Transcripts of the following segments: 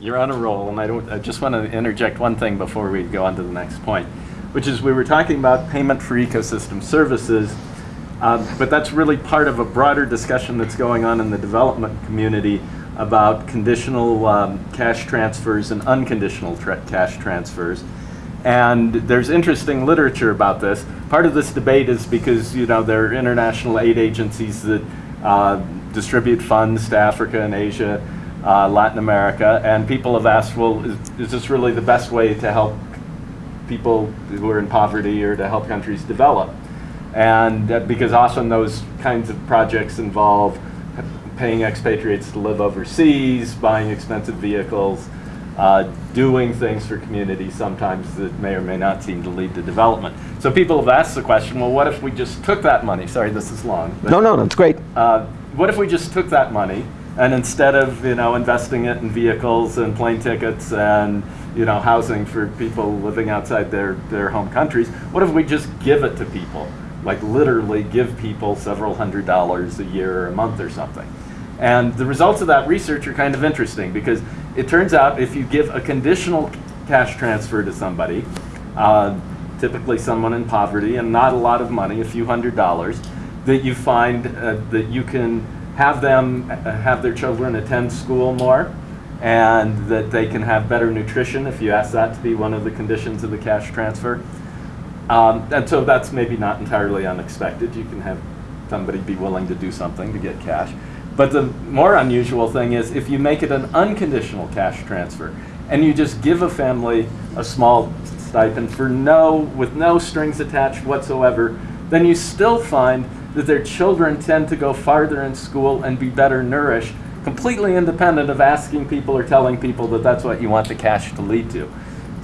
You're on a roll, and I don't. I just want to interject one thing before we go on to the next point, which is we were talking about payment for ecosystem services, um, but that's really part of a broader discussion that's going on in the development community about conditional um, cash transfers and unconditional tra cash transfers. And there's interesting literature about this. Part of this debate is because you know there are international aid agencies that uh, distribute funds to Africa and Asia, uh, Latin America, and people have asked, well, is, is this really the best way to help people who are in poverty or to help countries develop? And uh, because often those kinds of projects involve paying expatriates to live overseas, buying expensive vehicles, uh, doing things for communities sometimes that may or may not seem to lead to development. So people have asked the question, well, what if we just took that money? Sorry, this is long. No, no, that's great. Uh, what if we just took that money and instead of you know investing it in vehicles and plane tickets and you know housing for people living outside their, their home countries, what if we just give it to people? Like literally give people several hundred dollars a year or a month or something. And the results of that research are kind of interesting because it turns out if you give a conditional cash transfer to somebody, uh, typically someone in poverty and not a lot of money, a few hundred dollars, that you find uh, that you can have them uh, have their children attend school more and that they can have better nutrition if you ask that to be one of the conditions of the cash transfer. Um, and so that's maybe not entirely unexpected. You can have somebody be willing to do something to get cash. But the more unusual thing is if you make it an unconditional cash transfer and you just give a family a small stipend for no, with no strings attached whatsoever, then you still find that their children tend to go farther in school and be better nourished, completely independent of asking people or telling people that that's what you want the cash to lead to.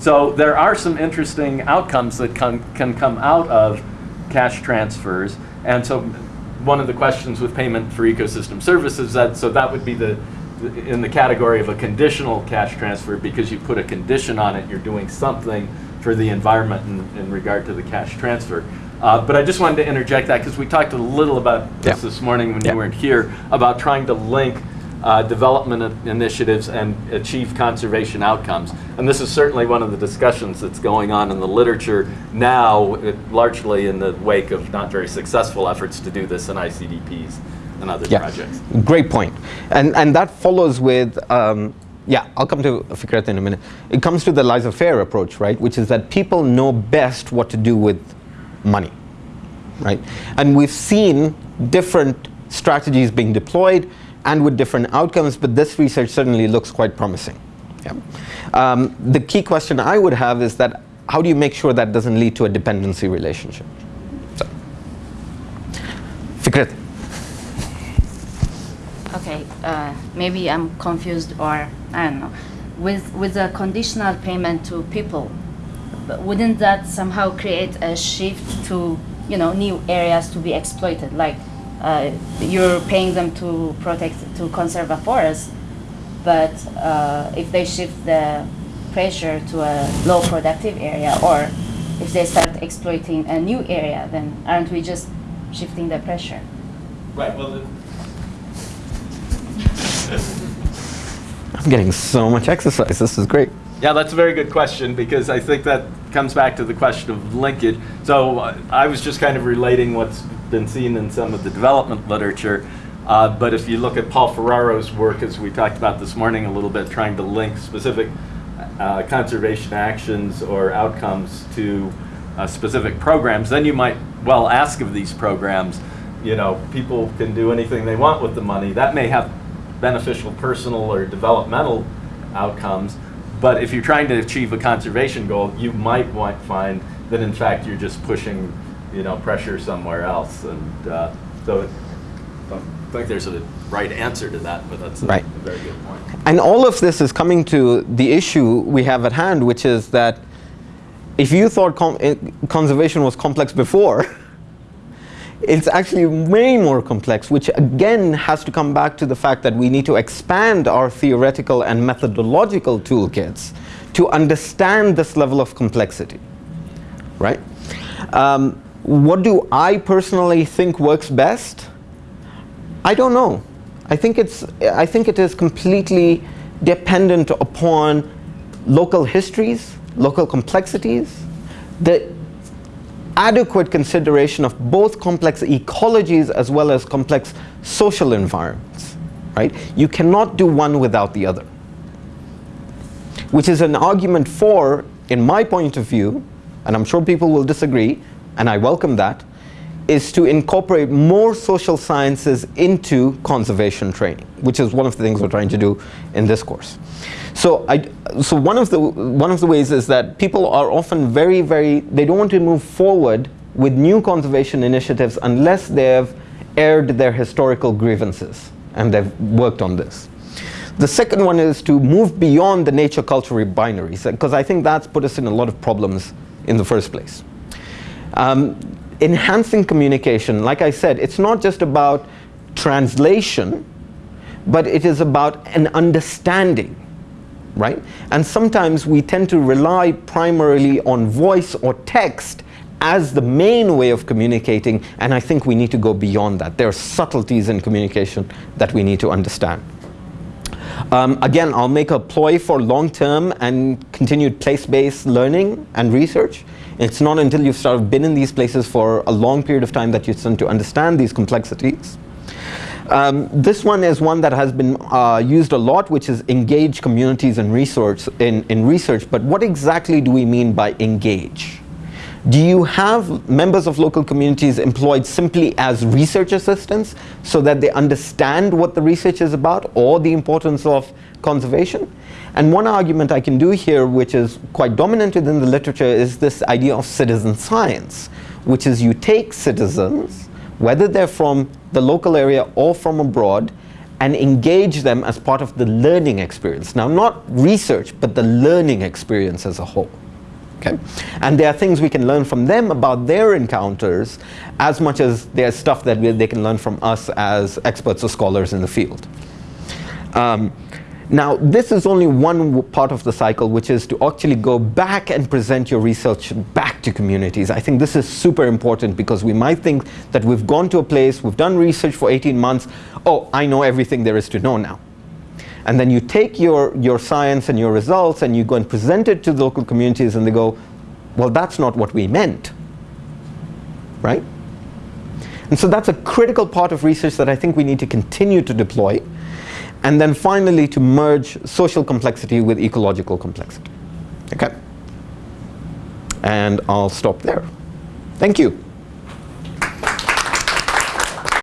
So there are some interesting outcomes that can, can come out of cash transfers. And so one of the questions with payment for ecosystem services that so that would be the in the category of a conditional cash transfer because you put a condition on it, you're doing something for the environment in, in regard to the cash transfer. Uh, but I just wanted to interject that because we talked a little about this yeah. this morning when yeah. you weren't here about trying to link uh, development initiatives and achieve conservation outcomes. And this is certainly one of the discussions that's going on in the literature now, it, largely in the wake of not very successful efforts to do this in ICDPs and other yeah. projects. Great point. And, and that follows with, um, yeah, I'll come to Fikret in a minute. It comes to the laissez-faire approach, right, which is that people know best what to do with money, right? And we've seen different strategies being deployed and with different outcomes, but this research certainly looks quite promising. Yeah. Um, the key question I would have is that how do you make sure that doesn't lead to a dependency relationship? So. Okay, uh, maybe I'm confused or I don't know. With, with a conditional payment to people, wouldn't that somehow create a shift to you know new areas to be exploited like uh, you're paying them to protect, to conserve a forest, but uh, if they shift the pressure to a low productive area or if they start exploiting a new area, then aren't we just shifting the pressure? Right, well, I'm getting so much exercise, this is great. Yeah, that's a very good question because I think that comes back to the question of linkage. So uh, I was just kind of relating what's been seen in some of the development literature. Uh, but if you look at Paul Ferraro's work, as we talked about this morning a little bit, trying to link specific uh, conservation actions or outcomes to uh, specific programs, then you might well ask of these programs, you know, people can do anything they want with the money. That may have beneficial personal or developmental outcomes, but if you're trying to achieve a conservation goal, you might want, find that in fact you're just pushing, you know, pressure somewhere else. And uh, so it, I think there's a right answer to that, but that's a, right. a very good point. And all of this is coming to the issue we have at hand, which is that if you thought eh, conservation was complex before, it's actually way more complex, which again has to come back to the fact that we need to expand our theoretical and methodological toolkits to understand this level of complexity, right? Um, what do I personally think works best? I don't know. I think it's, I think it is completely dependent upon local histories, local complexities, the adequate consideration of both complex ecologies as well as complex social environments, right? You cannot do one without the other. Which is an argument for, in my point of view, and I'm sure people will disagree, and I welcome that, is to incorporate more social sciences into conservation training, which is one of the things we're trying to do in this course. So, I, so one, of the, one of the ways is that people are often very, very, they don't want to move forward with new conservation initiatives unless they've aired their historical grievances and they've worked on this. The second one is to move beyond the nature-culture binaries, because I think that's put us in a lot of problems in the first place. Um, enhancing communication, like I said, it's not just about translation, but it is about an understanding, right? And sometimes we tend to rely primarily on voice or text as the main way of communicating, and I think we need to go beyond that. There are subtleties in communication that we need to understand. Um, again, I'll make a ploy for long-term and continued place-based learning and research. It's not until you've sort of been in these places for a long period of time that you start to understand these complexities. Um, this one is one that has been uh, used a lot, which is engage communities in research, in, in research. But what exactly do we mean by engage? Do you have members of local communities employed simply as research assistants so that they understand what the research is about or the importance of conservation? And one argument I can do here, which is quite dominant within the literature, is this idea of citizen science, which is you take citizens, whether they're from the local area or from abroad, and engage them as part of the learning experience. Now, not research, but the learning experience as a whole. Okay? And there are things we can learn from them about their encounters as much as there's stuff that we, they can learn from us as experts or scholars in the field. Um, now, this is only one part of the cycle, which is to actually go back and present your research back to communities. I think this is super important because we might think that we've gone to a place, we've done research for 18 months, oh, I know everything there is to know now. And then you take your, your science and your results and you go and present it to the local communities and they go, well, that's not what we meant, right? And so that's a critical part of research that I think we need to continue to deploy. And then finally to merge social complexity with ecological complexity. Okay? And I'll stop there. Thank you.